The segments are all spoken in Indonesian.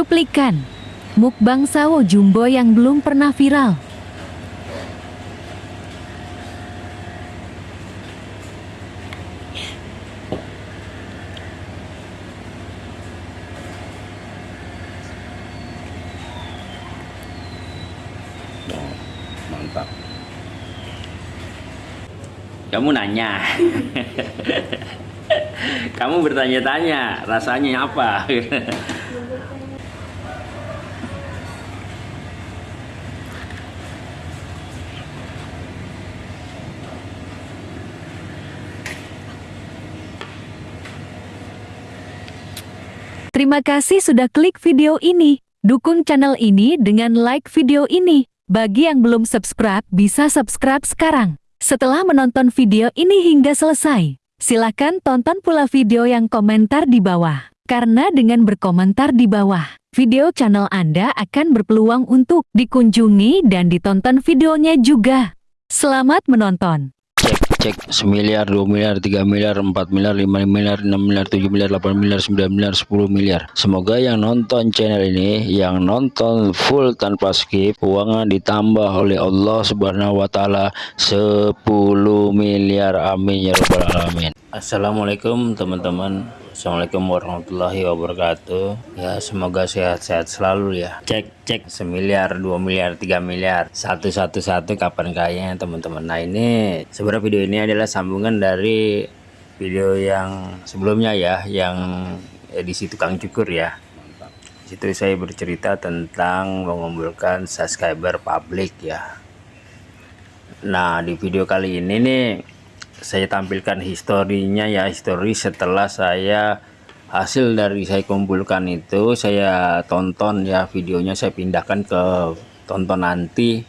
Cuplikan Mukbang Sawo Jumbo yang belum pernah viral mantap. Kamu nanya. Kamu bertanya-tanya, rasanya apa? Terima kasih sudah klik video ini. Dukung channel ini dengan like video ini. Bagi yang belum subscribe, bisa subscribe sekarang. Setelah menonton video ini hingga selesai, silakan tonton pula video yang komentar di bawah. Karena dengan berkomentar di bawah, video channel Anda akan berpeluang untuk dikunjungi dan ditonton videonya juga. Selamat menonton! Cek semiliar dua miliar tiga miliar empat miliar lima miliar enam miliar tujuh miliar delapan miliar sembilan miliar sepuluh miliar. Semoga yang nonton channel ini yang nonton full tanpa skip uangnya ditambah oleh Allah subhanahu wa ta'ala 10 miliar. Amin ya rabbal alamin. Assalamualaikum teman-teman Assalamualaikum warahmatullahi wabarakatuh. Ya semoga sehat-sehat selalu ya. Cek cek. Semiliar dua miliar tiga miliar. Satu satu satu kapan kayaknya teman-teman. Nah ini sebenarnya video ini adalah sambungan dari video yang sebelumnya ya yang edisi tukang cukur ya. Situ saya bercerita tentang mengumpulkan subscriber publik ya. Nah di video kali ini nih saya tampilkan historinya ya histori setelah saya hasil dari saya kumpulkan itu saya tonton ya videonya saya pindahkan ke tonton nanti.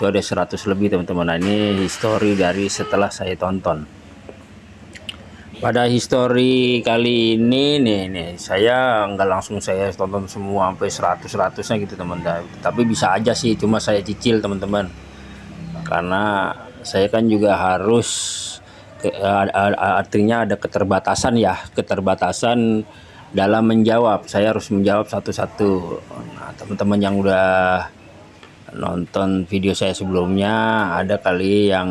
Itu ada 100 lebih teman-teman. Nah ini histori dari setelah saya tonton. Pada histori kali ini nih nih saya nggak langsung saya tonton semua sampai 100 100 nya gitu teman-teman. Tapi bisa aja sih cuma saya cicil teman-teman. Karena saya kan juga harus artinya ada keterbatasan ya keterbatasan dalam menjawab. Saya harus menjawab satu-satu. Nah teman-teman yang udah nonton video saya sebelumnya ada kali yang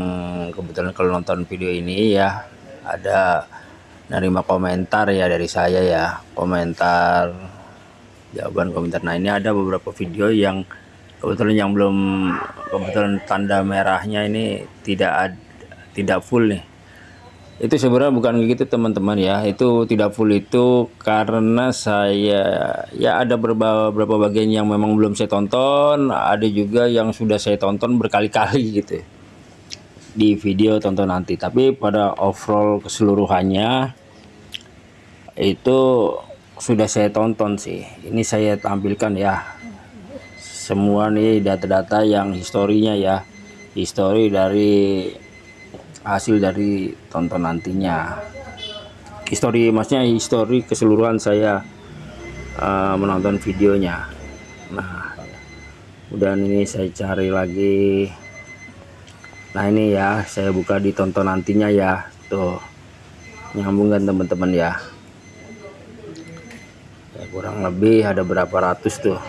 kebetulan kalau nonton video ini ya ada nerima komentar ya dari saya ya. Komentar jawaban komentar. Nah ini ada beberapa video yang kebetulan yang belum kebetulan tanda merahnya ini tidak ad, tidak full nih itu sebenarnya bukan begitu teman-teman ya. Itu tidak full itu karena saya ya ada beberapa, beberapa bagian yang memang belum saya tonton ada juga yang sudah saya tonton berkali-kali gitu. Di video tonton nanti. Tapi pada overall keseluruhannya itu sudah saya tonton sih. Ini saya tampilkan ya. Semua nih data-data yang historinya ya. Histori dari hasil dari tonton nantinya. Histori maksudnya histori keseluruhan saya uh, menonton videonya. Nah udah ini saya cari lagi. Nah ini ya saya buka di tonton nantinya ya. Tuh nyambung kan teman-teman ya. ya kurang lebih ada berapa ratus tuh.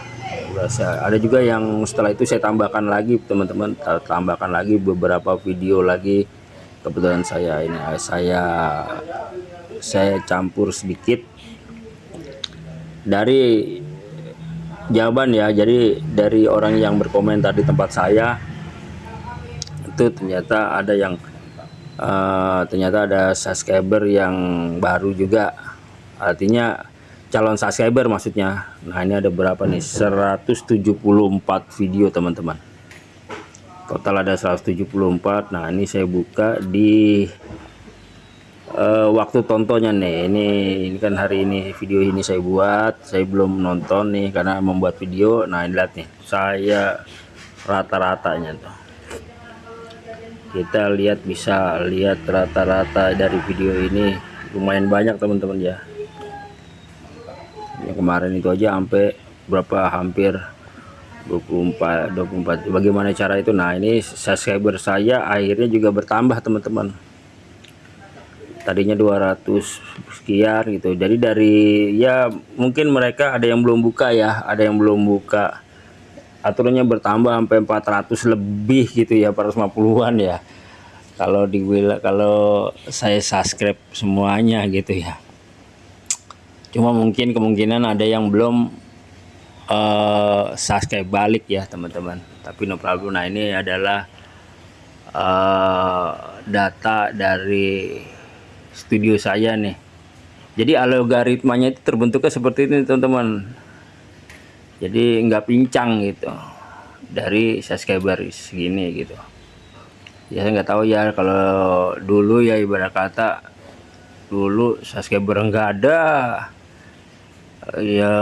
Ada juga yang setelah itu saya tambahkan lagi teman-teman. Tambahkan lagi beberapa video lagi kebetulan saya ini saya saya campur sedikit. Dari jawaban ya jadi dari orang yang berkomentar di tempat saya itu ternyata ada yang uh, ternyata ada subscriber yang baru juga. Artinya calon subscriber maksudnya. Nah ini ada berapa nih? 174 video teman-teman total ada 174 nah ini saya buka di uh, waktu tontonnya nih. Ini ini kan hari ini video ini saya buat. Saya belum nonton nih karena membuat video. Nah ini lihat nih. Saya rata-ratanya tuh. Kita lihat bisa lihat rata-rata dari video ini. Lumayan banyak teman-teman ya. Yang kemarin itu aja sampai berapa? Hampir 24 24 bagaimana cara itu? Nah ini subscriber saya akhirnya juga bertambah teman-teman. Tadinya 200 sekian gitu. Jadi dari ya mungkin mereka ada yang belum buka ya ada yang belum buka. Aturannya bertambah sampai 400 lebih gitu ya 450-an ya. Kalau di kalau saya subscribe semuanya gitu ya. Cuma mungkin kemungkinan ada yang belum uh, subscribe balik ya teman-teman. Tapi no problem. Nah ini adalah uh, data dari studio saya nih. Jadi algoritmanya itu terbentuknya seperti ini teman-teman. Jadi nggak pincang gitu. Dari subscriber segini gitu. Ya saya nggak tahu ya kalau dulu ya ibarat kata dulu subscriber nggak ada ya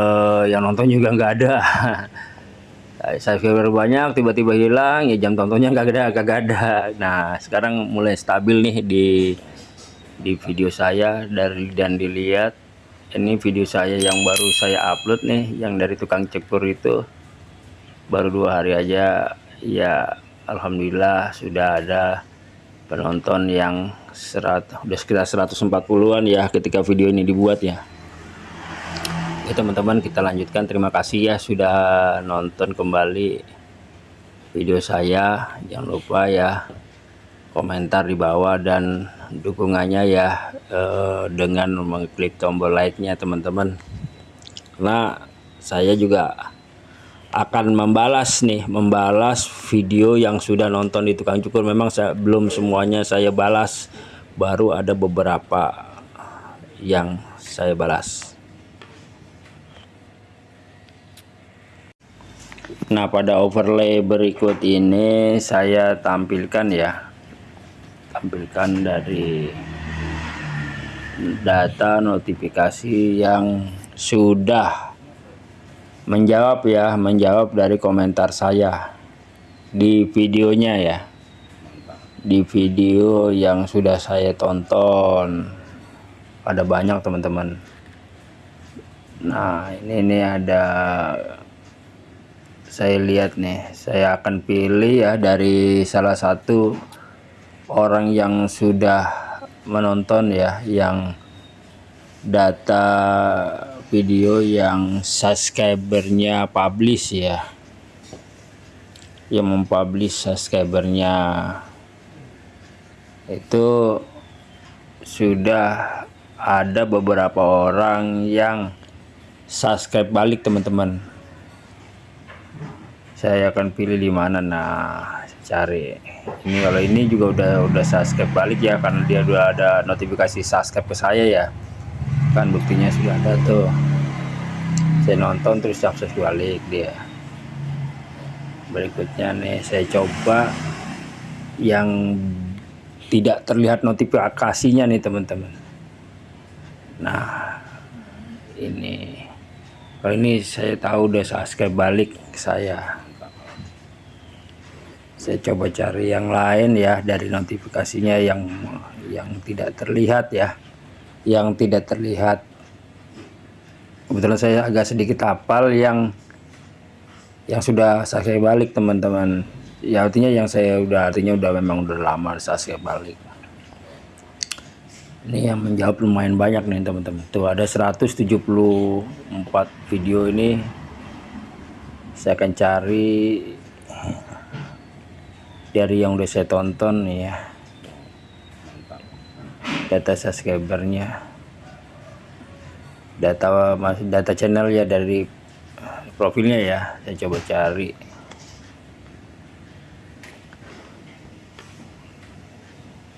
yang nonton juga nggak ada. Subscriber banyak tiba-tiba hilang ya jam tontonnya nggak ada kagak ada. Nah sekarang mulai stabil nih di di video saya dari dan dilihat. Ini video saya yang baru saya upload nih yang dari tukang cekur itu. Baru dua hari aja ya Alhamdulillah sudah ada penonton yang serat udah sekitar 140-an ya ketika video ini dibuat ya ya teman-teman kita lanjutkan. Terima kasih ya sudah nonton kembali video saya. Jangan lupa ya komentar di bawah dan dukungannya ya eh, dengan mengklik tombol like-nya teman-teman. Karena saya juga akan membalas nih membalas video yang sudah nonton di tukang cukur. Memang saya belum semuanya saya balas. Baru ada beberapa yang saya balas nah pada overlay berikut ini saya tampilkan ya. Tampilkan dari data notifikasi yang sudah menjawab ya menjawab dari komentar saya di videonya ya. Di video yang sudah saya tonton. Ada banyak teman-teman. Nah ini ini ada saya lihat nih saya akan pilih ya dari salah satu orang yang sudah menonton ya yang data video yang subscribernya publish ya. Yang mempublish subscribernya. Itu sudah ada beberapa orang yang subscribe balik teman-teman saya akan pilih di mana. Nah cari. Ini kalau ini juga udah udah subscribe balik ya karena dia udah ada notifikasi subscribe ke saya ya. Kan buktinya sudah ada tuh. Saya nonton terus subscribe balik dia. Berikutnya nih saya coba yang tidak terlihat notifikasinya nih teman-teman. Nah ini. Kalau ini saya tahu udah subscribe balik saya saya coba cari yang lain ya dari notifikasinya yang yang tidak terlihat ya. Yang tidak terlihat. Kebetulan saya agak sedikit hafal yang yang sudah saya balik teman-teman. Ya artinya yang saya udah artinya udah memang udah lama saya balik. Ini yang menjawab lumayan banyak nih teman-teman. Tuh ada 174 video ini. Saya akan cari dari yang udah saya tonton ya data subscribernya. Data masih data channel ya dari profilnya ya saya coba cari.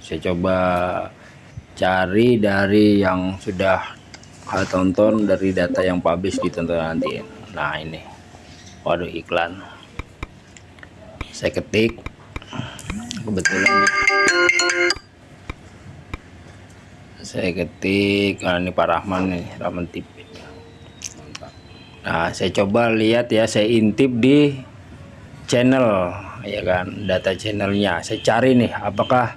Saya coba cari dari yang sudah tonton dari data yang publish ditonton nanti. Nah ini. Waduh iklan. Saya ketik kebetulan. Saya ketik ah, ini Pak Rahman nih Rahman TV nah saya coba lihat ya saya intip di channel ya kan data channelnya. Saya cari nih apakah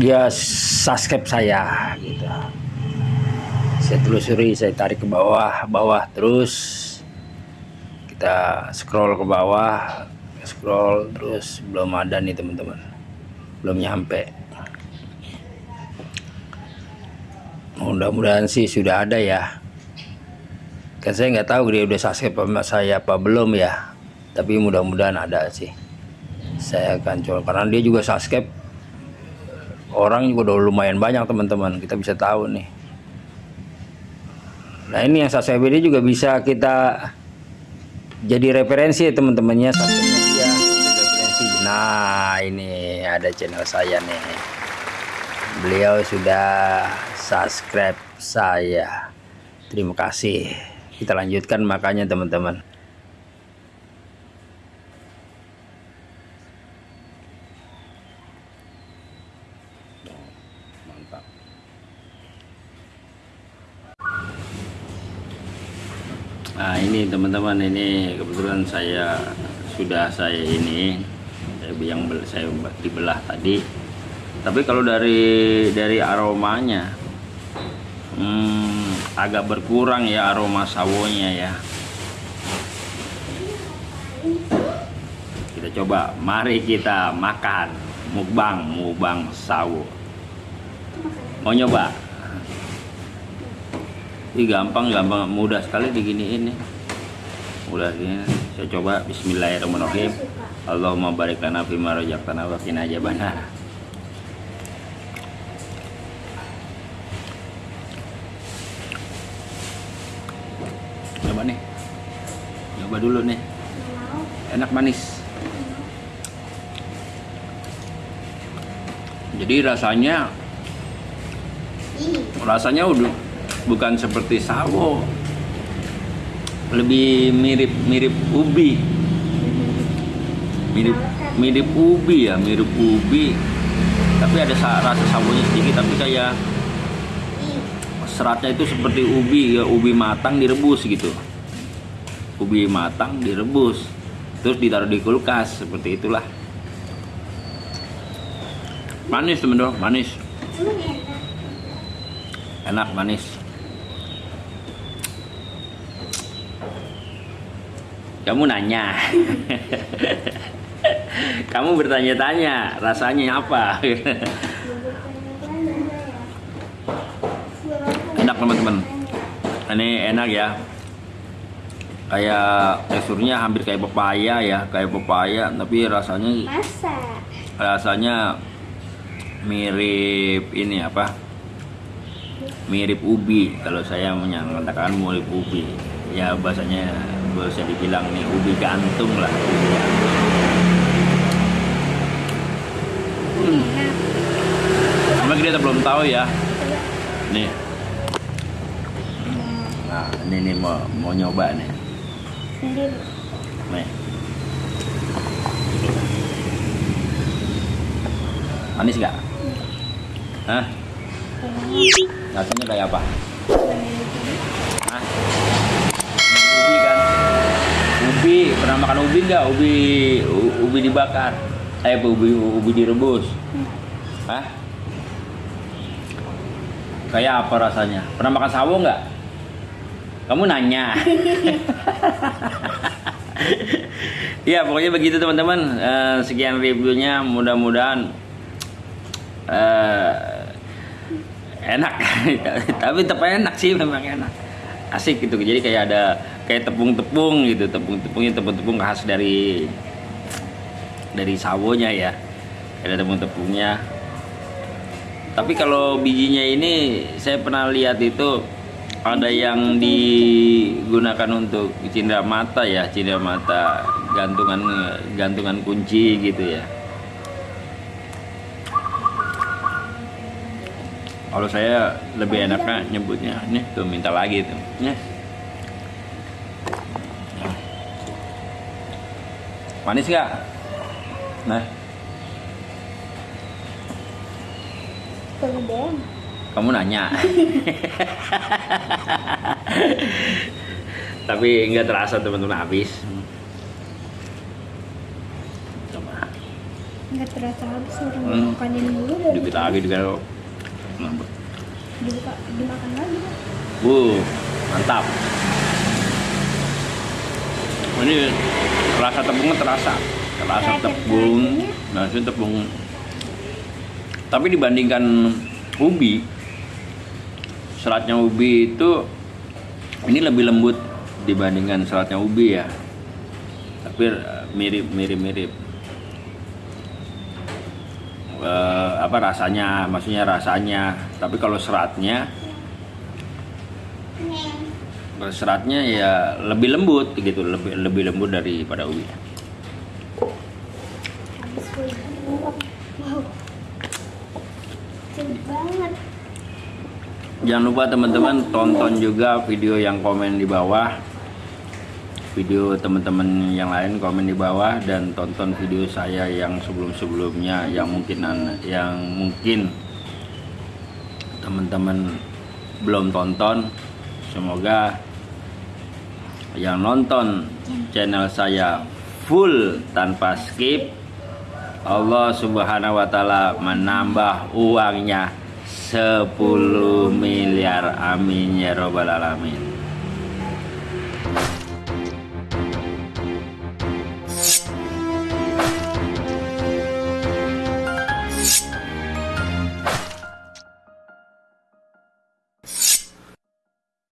dia subscribe saya gitu. Saya telusuri saya tarik ke bawah bawah terus. Kita scroll ke bawah scroll terus belum ada nih teman-teman. Belum nyampe. Mudah-mudahan sih sudah ada ya. Kan saya nggak tahu dia udah subscribe sama saya apa belum ya. Tapi mudah-mudahan ada sih. Saya akan coba karena dia juga subscribe. Orang juga udah lumayan banyak teman-teman. Kita bisa tahu nih. Nah ini yang subscribe dia juga bisa kita jadi referensi teman-temannya subscribe nah ini ada channel saya nih. Beliau sudah subscribe saya. Terima kasih. Kita lanjutkan makanya teman-teman. Nah ini teman-teman ini kebetulan saya sudah saya ini yang saya dibelah tadi. Tapi kalau dari dari aromanya hmm, agak berkurang ya aroma sawonya ya. Kita coba. Mari kita makan mukbang mukbang sawo. Mau nyoba? Ini gampang gampang. Mudah sekali diginiin nih. Mudah gini saya coba. Bismillahirrahmanirrahim Allahumma barik lana fima razaqtana wa qina adzabannar coba nih. Coba dulu nih. Enak manis. Jadi rasanya rasanya udah bukan seperti sawo. Lebih mirip mirip ubi mirip mirip ubi ya mirip ubi. Tapi ada sa- rasa sawonya sedikit tapi kayak seratnya itu seperti ubi ya ubi matang direbus gitu. Ubi matang direbus terus ditaruh di kulkas seperti itulah. Manis teman-teman manis. Enak manis. Kamu nanya kamu bertanya-tanya rasanya apa? Enak teman-teman. Ini enak ya. Kayak teksturnya hampir kayak pepaya ya kayak pepaya tapi rasanya Masa? rasanya mirip ini apa? Mirip ubi kalau saya menyatakan mirip ubi. Ya bahasanya bisa dibilang nih ubi gantung lah. ubi gantung. Hmm. Cuma kita belum tahu ya. Nih. Nah ini nih mau mau nyoba nih. Nih. Manis nggak? Hah? rasanya kayak apa? Hah? ubi kan? Ubi. Pernah makan ubi nggak? Ubi ubi dibakar eh ubi ubi direbus Hah? kayak apa rasanya? Pernah makan sawo nggak? Kamu nanya. Ya pokoknya begitu teman-teman. Eh, sekian reviewnya. Mudah-mudahan eh, enak. Tapi tetap enak sih memang enak. Asik gitu. Jadi kayak ada kayak tepung-tepung gitu. Tepung-tepungnya tepung-tepung khas dari dari sawonya ya. Ada tepung-tepungnya. Tapi kalau bijinya ini saya pernah lihat itu ada yang digunakan untuk cindera mata ya cindera mata gantungan gantungan kunci gitu ya. Kalau saya lebih enaknya nyebutnya nih tuh minta lagi tuh. Nih manis nggak nah. Kegedean. kamu nanya. Tapi nggak terasa teman-teman habis. Coba. Nggak terasa habis orang Hmm. makanin dulu dikit lagi juga dibuka dimakan lagi. uh mantap. Ini rasa tepungnya terasa terasa Kayak tepung nasi tepung. Tapi dibandingkan ubi seratnya ubi itu ini lebih lembut dibandingkan seratnya ubi ya. Tapi eh, mirip mirip mirip. Eh, apa rasanya? Maksudnya rasanya. Tapi kalau seratnya seratnya ya lebih lembut gitu. Lebih lebih lembut daripada ubi Habis full. Wow. Sedih banget. Jangan lupa teman-teman tonton juga video yang komen di bawah. Video teman-teman yang lain komen di bawah dan tonton video saya yang sebelum-sebelumnya yang mungkin an- yang mungkin teman-teman belum tonton. Semoga yang nonton channel saya full tanpa skip Allah Subhanahu wa taala menambah uangnya 10 miliar amin ya robbal alamin